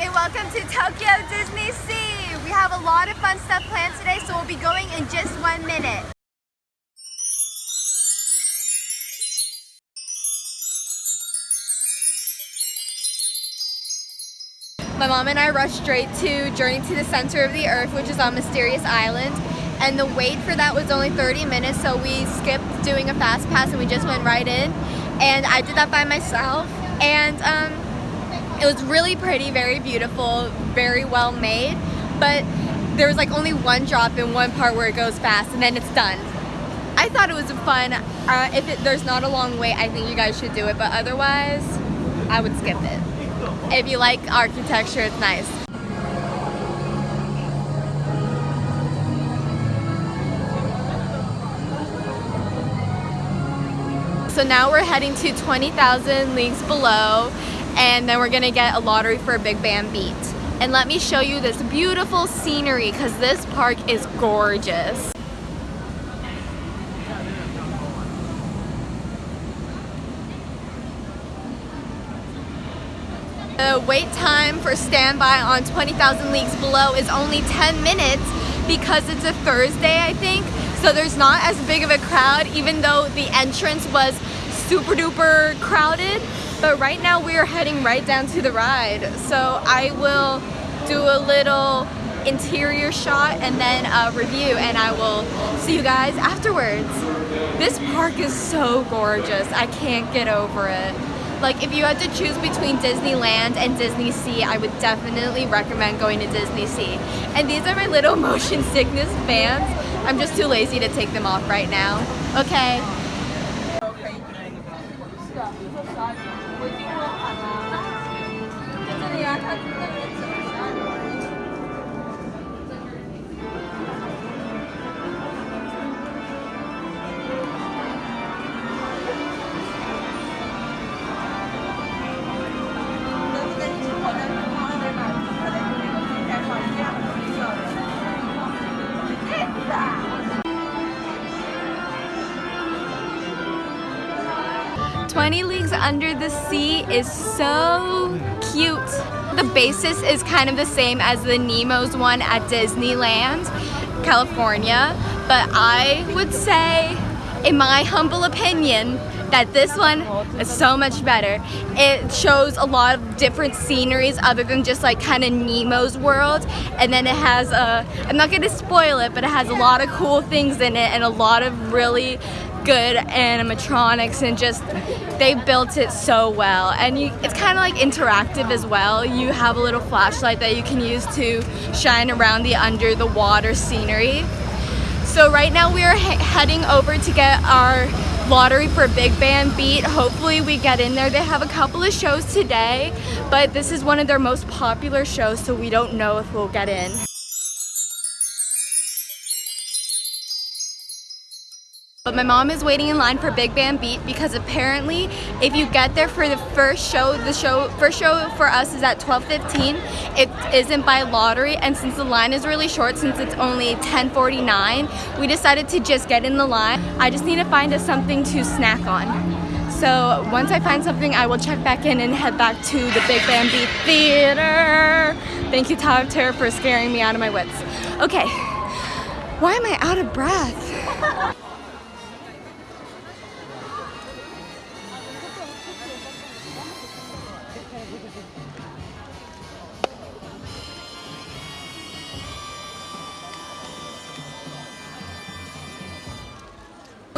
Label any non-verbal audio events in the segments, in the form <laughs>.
and welcome to Tokyo Disney Sea. We have a lot of fun stuff planned today, so we'll be going in just one minute. My mom and I rushed straight to Journey to the Center of the Earth, which is on Mysterious Island. And the wait for that was only 30 minutes, so we skipped doing a fast pass and we just went right in. And I did that by myself. And um, it was really pretty, very beautiful, very well made. But there was like only one drop in one part where it goes fast and then it's done. I thought it was fun. Uh, if it, there's not a long wait, I think you guys should do it. But otherwise, I would skip it. If you like architecture, it's nice. So now we're heading to 20,000 Leagues Below and then we're gonna get a lottery for a Big Band Beat. And let me show you this beautiful scenery because this park is gorgeous. The wait time for standby on 20,000 Leagues Below is only 10 minutes because it's a Thursday, I think. So there's not as big of a crowd, even though the entrance was super duper crowded. But right now we are heading right down to the ride. So I will do a little interior shot and then a review and I will see you guys afterwards. This park is so gorgeous. I can't get over it. Like if you had to choose between Disneyland and Disney Sea, I would definitely recommend going to Disney Sea. And these are my little <laughs> motion sickness fans. I'm just too lazy to take them off right now. Okay. 20 Leagues Under the Sea is so cute. The basis is kind of the same as the Nemo's one at Disneyland, California, but I would say, in my humble opinion, that this one is so much better. It shows a lot of different sceneries other than just like kind of Nemo's world and then it has a, I'm not going to spoil it, but it has a lot of cool things in it and a lot of really good animatronics and just they built it so well and you, it's kind of like interactive as well you have a little flashlight that you can use to shine around the under the water scenery so right now we are he heading over to get our lottery for Big Band Beat. Hopefully we get in there. They have a couple of shows today, but this is one of their most popular shows, so we don't know if we'll get in. But my mom is waiting in line for Big Band Beat because apparently if you get there for the first show, the show first show for us is at 12.15. It isn't by lottery and since the line is really short, since it's only 10.49, we decided to just get in the line. I just need to find us something to snack on. So once I find something, I will check back in and head back to the Big Band Beat Theater. Thank you, Tyler, for scaring me out of my wits. Okay, why am I out of breath? <laughs>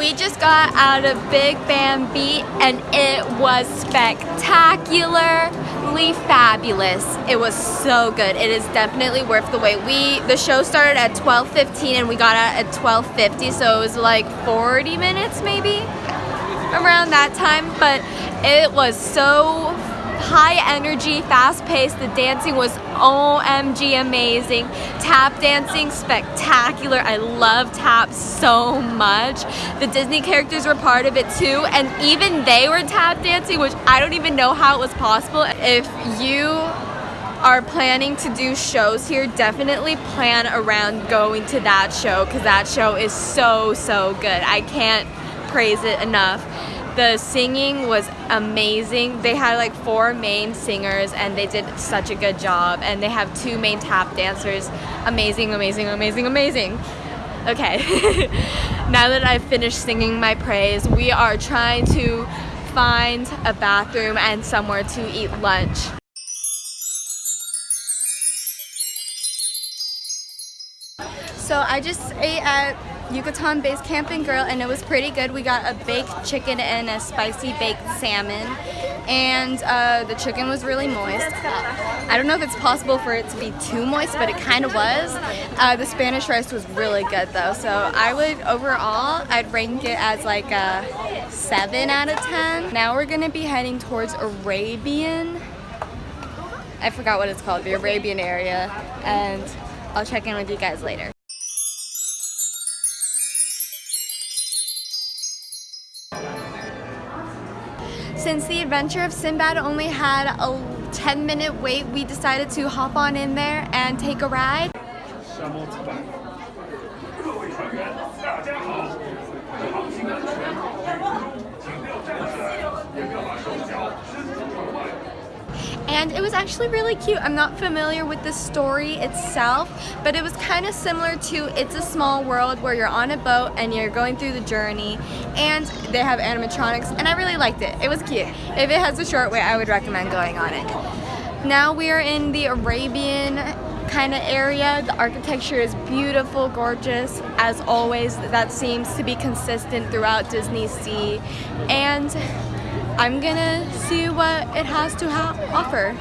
We just got out of Big Band Beat and it was spectacularly fabulous. It was so good. It is definitely worth the wait. We The show started at 12.15 and we got out at 12.50 so it was like 40 minutes maybe around that time but it was so high energy, fast paced. The dancing was OMG amazing. Tap dancing, spectacular. I love tap so much. The Disney characters were part of it too, and even they were tap dancing, which I don't even know how it was possible. If you are planning to do shows here, definitely plan around going to that show because that show is so, so good. I can't praise it enough. The singing was amazing. They had like four main singers and they did such a good job. And they have two main tap dancers. Amazing, amazing, amazing, amazing. Okay, <laughs> now that I've finished singing my praise, we are trying to find a bathroom and somewhere to eat lunch. So I just ate at Yucatan Base Camping Grill and it was pretty good. We got a baked chicken and a spicy baked salmon and uh, the chicken was really moist. I don't know if it's possible for it to be too moist, but it kind of was. Uh, the Spanish rice was really good though, so I would overall, I'd rank it as like a 7 out of 10. Now we're gonna be heading towards Arabian. I forgot what it's called, the Arabian area, and I'll check in with you guys later. Since the Adventure of Sinbad only had a 10 minute wait, we decided to hop on in there and take a ride. And it was actually really cute. I'm not familiar with the story itself, but it was kind of similar to It's a Small World where you're on a boat and you're going through the journey and they have animatronics and I really liked it. It was cute. If it has a short wait, I would recommend going on it. Now we are in the Arabian kind of area. The architecture is beautiful, gorgeous, as always. That seems to be consistent throughout Disney Sea. And I'm gonna see what it has to offer.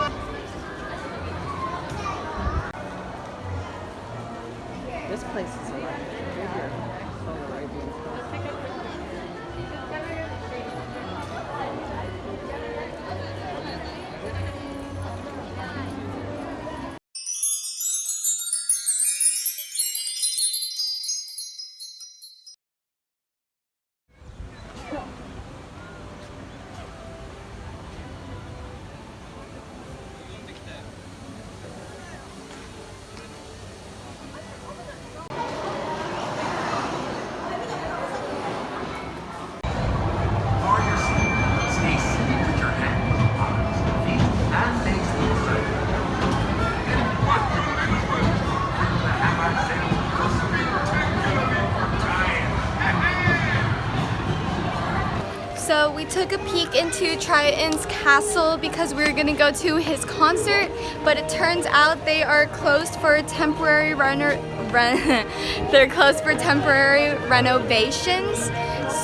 Took a peek into Triton's castle because we were gonna go to his concert, but it turns out they are closed for temporary runner <laughs> they're closed for temporary renovations.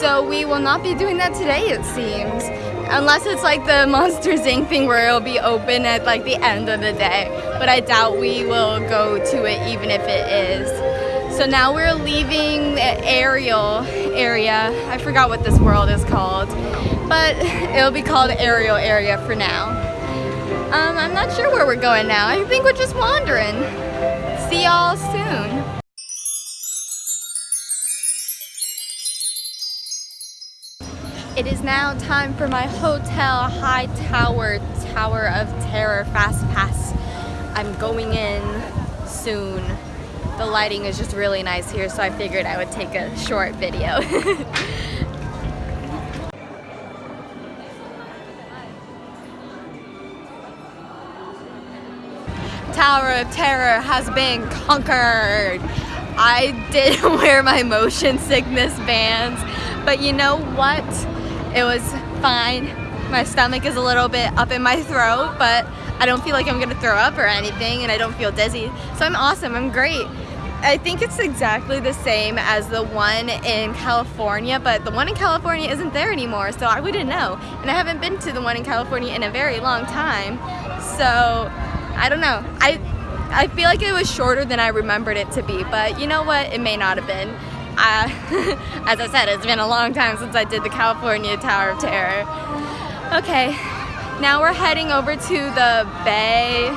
So we will not be doing that today it seems. Unless it's like the <laughs> Monsters Inc. thing where it'll be open at like the end of the day. But I doubt we will go to it even if it is. So now we're leaving the Ariel area. I forgot what this world is called, but it'll be called Ariel area for now. Um, I'm not sure where we're going now. I think we're just wandering. See y'all soon. It is now time for my hotel high tower tower of terror fast pass. I'm going in soon. The lighting is just really nice here so I figured I would take a short video. <laughs> Tower of Terror has been conquered. I did <laughs> wear my motion sickness bands, but you know what? It was fine. My stomach is a little bit up in my throat, but I don't feel like I'm gonna throw up or anything, and I don't feel dizzy. So I'm awesome, I'm great. I think it's exactly the same as the one in California, but the one in California isn't there anymore, so I wouldn't know. And I haven't been to the one in California in a very long time, so I don't know. I I feel like it was shorter than I remembered it to be, but you know what? It may not have been. <laughs> As I said, it's been a long time since I did the California Tower of Terror. Okay, now we're heading over to the bay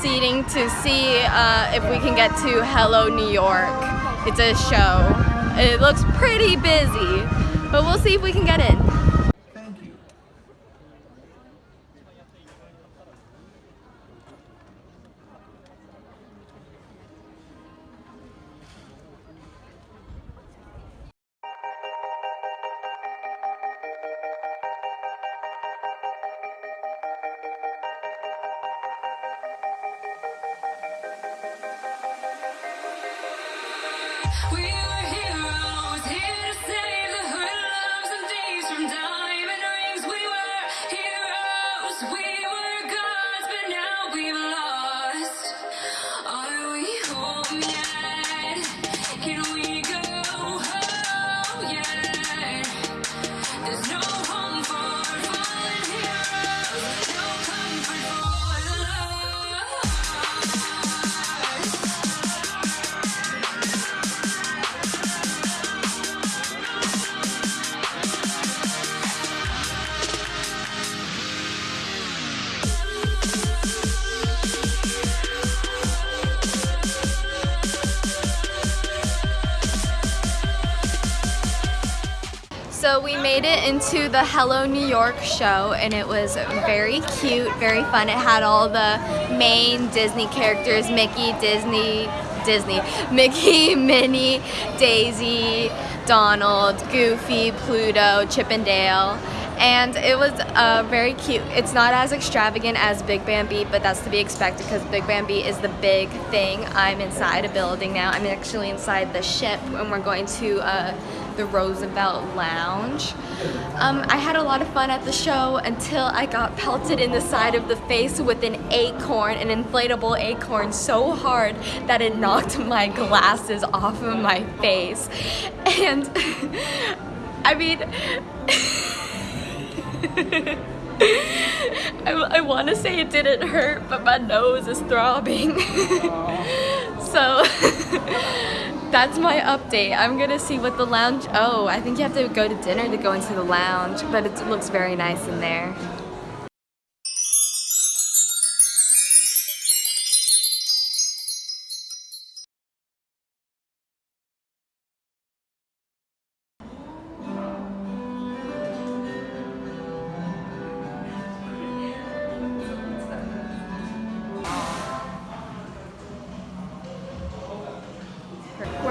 seating to see uh, if we can get to Hello New York. It's a show. It looks pretty busy, but we'll see if we can get in. We So we made it into the Hello New York show and it was very cute, very fun. It had all the main Disney characters, Mickey, Disney, Disney, <laughs> Mickey, Minnie, Daisy, Donald, Goofy, Pluto, Chip and Dale. And it was uh, very cute. It's not as extravagant as Big Band Beat, but that's to be expected because Big Band Beat is the big thing. I'm inside a building now. I'm actually inside the ship and we're going to uh, the Roosevelt Lounge. Um, I had a lot of fun at the show until I got pelted in the side of the face with an acorn, an inflatable acorn so hard that it knocked my glasses off of my face. And <laughs> I mean, <laughs> I, I want to say it didn't hurt, but my nose is throbbing. <laughs> so that's my update. I'm gonna see what the lounge. Oh, I think you have to go to dinner to go into the lounge, but it looks very nice in there.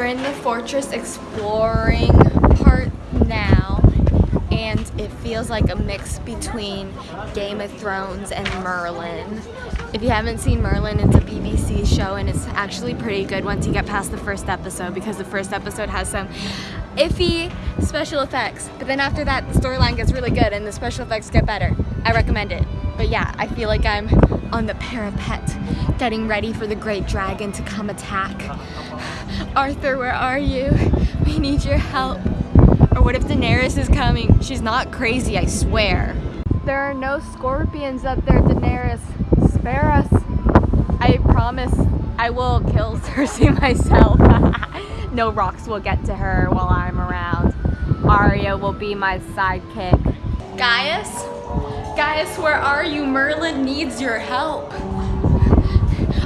We're in the fortress exploring part now, and it feels like a mix between Game of Thrones and Merlin. If you haven't seen Merlin, it's a BBC show, and it's actually pretty good once you get past the first episode because the first episode has some iffy special effects. But then after that, the storyline gets really good and the special effects get better. I recommend it. But yeah, I feel like I'm on the parapet getting ready for the great dragon to come attack. Arthur, where are you? We need your help. Or what if Daenerys is coming? She's not crazy, I swear. There are no scorpions up there, Daenerys. Spare us. I promise I will kill <laughs> Cersei myself. <laughs> no rocks will get to her while I'm around. Arya will be my sidekick. Gaius? Gaius, where are you? Merlin needs your help.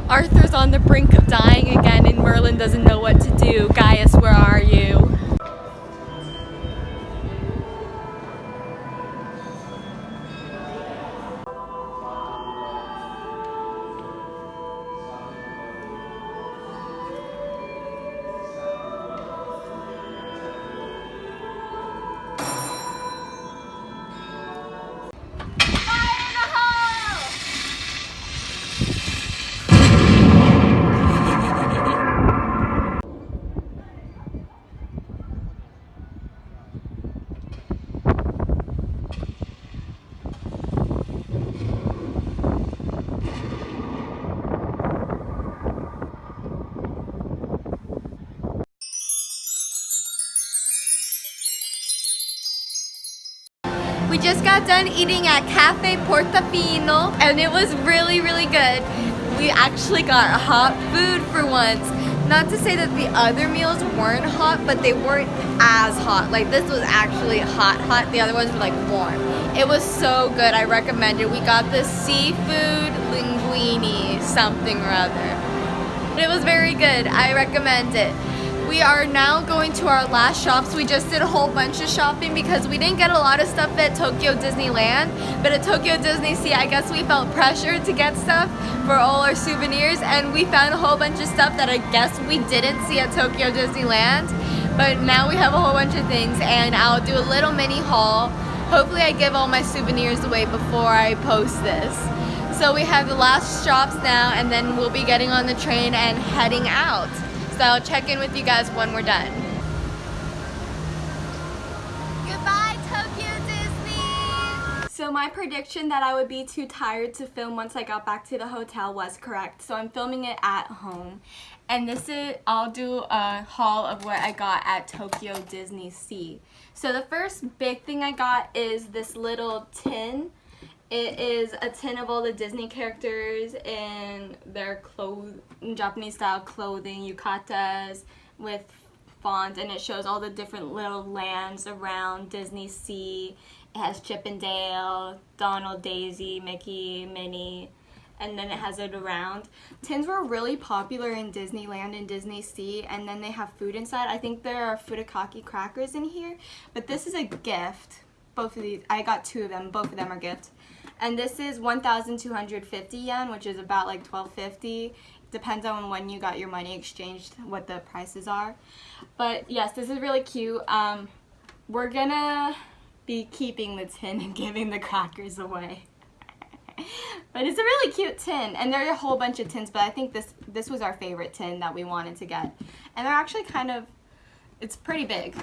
Arthur's on the brink of dying again and Merlin doesn't know what to do. Gaius, where are you? Done eating at Cafe Portofino and it was really, really good. We actually got hot food for once. Not to say that the other meals weren't hot, but they weren't as hot. Like this was actually hot, hot. The other ones were like warm. It was so good. I recommend it. We got the seafood linguine, something or other. It was very good. I recommend it. We are now going to our last shops. We just did a whole bunch of shopping because we didn't get a lot of stuff at Tokyo Disneyland. But at Tokyo Disney Sea, I guess we felt pressured to get stuff for all our souvenirs. And we found a whole bunch of stuff that I guess we didn't see at Tokyo Disneyland. But now we have a whole bunch of things and I'll do a little mini haul. Hopefully I give all my souvenirs away before I post this. So we have the last shops now and then we'll be getting on the train and heading out. So I'll check in with you guys when we're done. Goodbye, Tokyo Disney! So my prediction that I would be too tired to film once I got back to the hotel was correct. So I'm filming it at home. And this is, I'll do a haul of what I got at Tokyo Disney Sea. So the first big thing I got is this little tin. It is a tin of all the Disney characters in their clothes, Japanese style clothing, yukatas with font and it shows all the different little lands around Disney Sea. It has Chip and Dale, Donald, Daisy, Mickey, Minnie, and then it has it around. Tins were really popular in Disneyland and Disney Sea, and then they have food inside. I think there are futakaki crackers in here, but this is a gift. Both of these, I got two of them. Both of them are gifts. And this is 1,250 yen, which is about like 1250. Depends on when you got your money exchanged, what the prices are. But yes, this is really cute. Um, we're gonna be keeping the tin and <laughs> giving the crackers away. <laughs> but it's a really cute tin and there are a whole bunch of tins but I think this this was our favorite tin that we wanted to get and they're actually kind of it's pretty big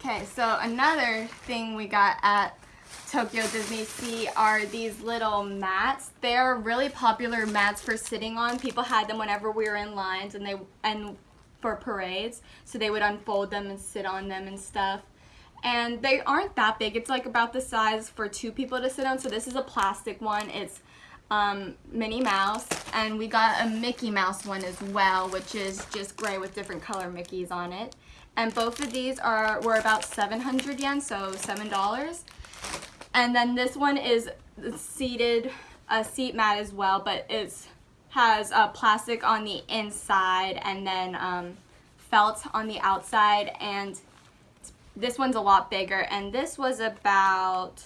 okay so another thing we got at Tokyo Disney Sea are these little mats. They're really popular mats for sitting on. People had them whenever we were in lines and they and for parades. So they would unfold them and sit on them and stuff and they aren't that big. It's like about the size for two people to sit on. So this is a plastic one. It's um, Minnie Mouse, and we got a Mickey Mouse one as well, which is just gray with different color Mickeys on it. And both of these are were about 700 yen, so $7. And then this one is seated, a seat mat as well, but it has uh, plastic on the inside and then um, felt on the outside and this one's a lot bigger, and this was about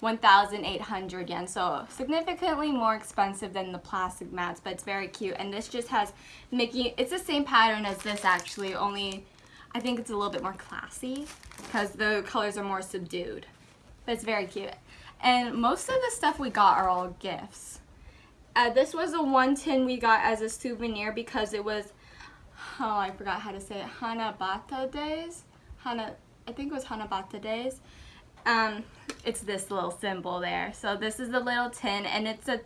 1,800 yen, so significantly more expensive than the plastic mats, but it's very cute. And this just has Mickey, it's the same pattern as this actually, only I think it's a little bit more classy because the colors are more subdued. But it's very cute. And most of the stuff we got are all gifts. Uh, this was a one tin we got as a souvenir because it was, oh, I forgot how to say it, Hanabata days. Hana, I think it was Hanabata days. Um, it's this little symbol there. So this is the little tin and it's a,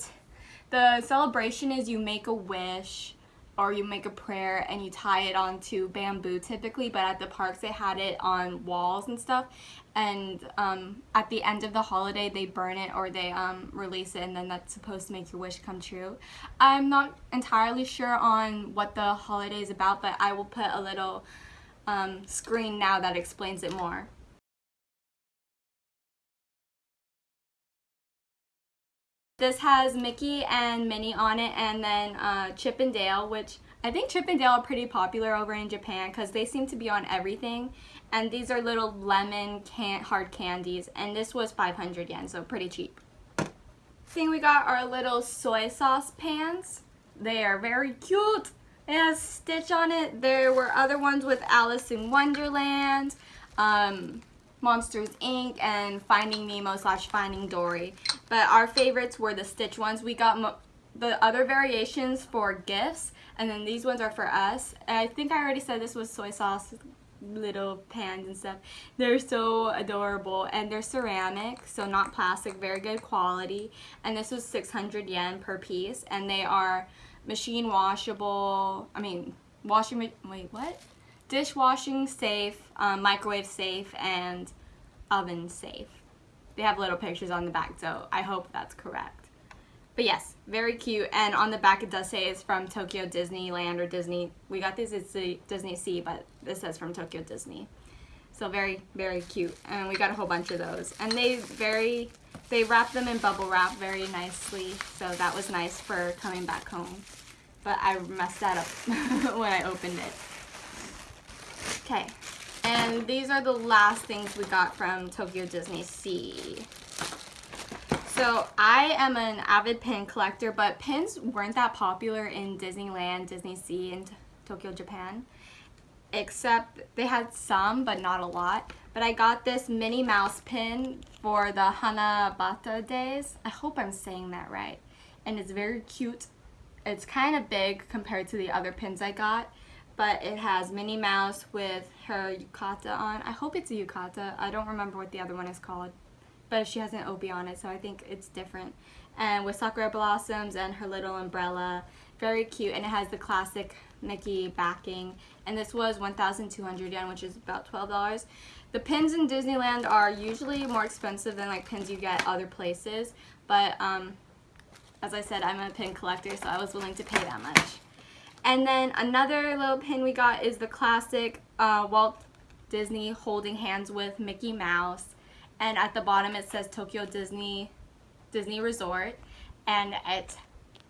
the celebration is you make a wish or you make a prayer and you tie it onto bamboo typically but at the parks they had it on walls and stuff and um, at the end of the holiday they burn it or they um, release it and then that's supposed to make your wish come true. I'm not entirely sure on what the holiday is about but I will put a little um, screen now that explains it more. This has Mickey and Minnie on it and then uh, Chip and Dale, which I think Chip and Dale are pretty popular over in Japan because they seem to be on everything. And these are little lemon can hard candies and this was 500 yen, so pretty cheap. Thing we got are little soy sauce pans. They are very cute. It has Stitch on it. There were other ones with Alice in Wonderland, um, Monsters Inc. and Finding Nemo slash Finding Dory. But our favorites were the Stitch ones. We got the other variations for gifts and then these ones are for us. I think I already said this was soy sauce little pans and stuff. They're so adorable and they're ceramic, so not plastic, very good quality. And this was 600 yen per piece and they are machine washable, I mean, washing, wait, what? Dishwashing safe, um, microwave safe, and oven safe. They have little pictures on the back, so I hope that's correct. But yes, very cute. And on the back it does say it's from Tokyo Disneyland or Disney. We got this, it's the Disney Sea, but this says from Tokyo Disney. So very, very cute. And we got a whole bunch of those. And they very, they wrap them in bubble wrap very nicely. So that was nice for coming back home. But I messed that up <laughs> when I opened it. Okay. And these are the last things we got from Tokyo Disney Sea. So I am an avid pin collector, but pins weren't that popular in Disneyland, Disney Sea, and Tokyo, Japan except they had some but not a lot but I got this Minnie Mouse pin for the Hanabata days I hope I'm saying that right and it's very cute. It's kind of big compared to the other pins I got, but it has Minnie Mouse with her yukata on. I hope it's a yukata. I don't remember what the other one is called, but she has an obi on it, so I think it's different. And with sakura blossoms and her little umbrella, very cute, and it has the classic Mickey backing. And this was 1,200 yen, which is about $12. The pins in Disneyland are usually more expensive than like pins you get other places, but um, as I said, I'm a pin collector, so I was willing to pay that much. And then another little pin we got is the classic uh, Walt Disney holding hands with Mickey Mouse. And at the bottom it says Tokyo Disney Disney Resort. And it's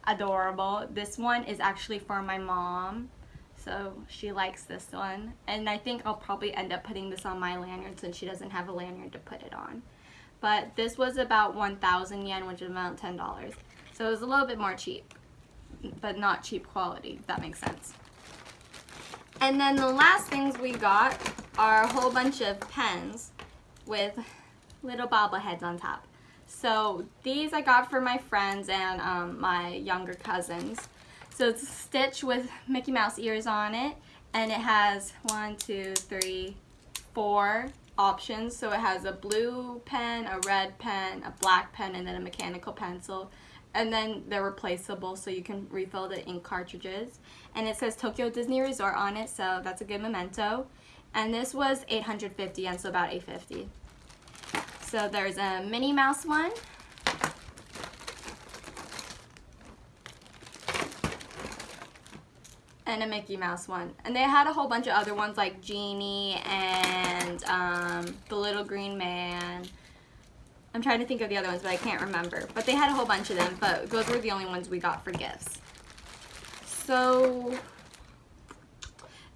adorable. This one is actually for my mom. So she likes this one. And I think I'll probably end up putting this on my lanyard since she doesn't have a lanyard to put it on. But this was about 1,000 yen, which is about $10. So it was a little bit more cheap, but not cheap quality, if that makes sense. And then the last things we got are a whole bunch of pens with little bobbleheads on top. So these I got for my friends and um, my younger cousins. So it's a stitch with Mickey Mouse ears on it, and it has one, two, three, four options. So it has a blue pen, a red pen, a black pen, and then a mechanical pencil. And then they're replaceable, so you can refill the ink cartridges. And it says Tokyo Disney Resort on it, so that's a good memento. And this was 850 and so about 850. So there's a Minnie Mouse one. and a Mickey Mouse one. And they had a whole bunch of other ones like Genie and um, the Little Green Man. I'm trying to think of the other ones, but I can't remember. But they had a whole bunch of them, but those were the only ones we got for gifts. So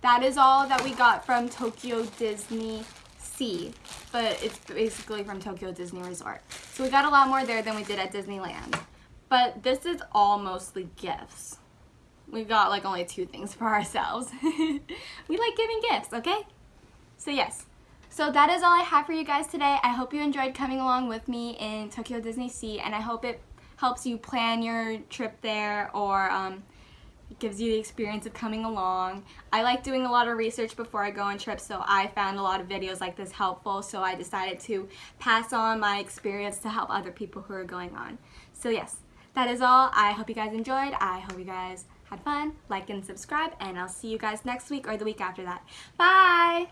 that is all that we got from Tokyo Disney Sea, but it's basically from Tokyo Disney Resort. So we got a lot more there than we did at Disneyland. But this is all mostly gifts we got like only two things for ourselves. <laughs> we like giving gifts, okay? So yes. So that is all I have for you guys today. I hope you enjoyed coming along with me in Tokyo Disney Sea and I hope it helps you plan your trip there or um, gives you the experience of coming along. I like doing a lot of research before I go on trips so I found a lot of videos like this helpful so I decided to pass on my experience to help other people who are going on. So yes, that is all. I hope you guys enjoyed. I hope you guys had fun, like and subscribe, and I'll see you guys next week or the week after that. Bye!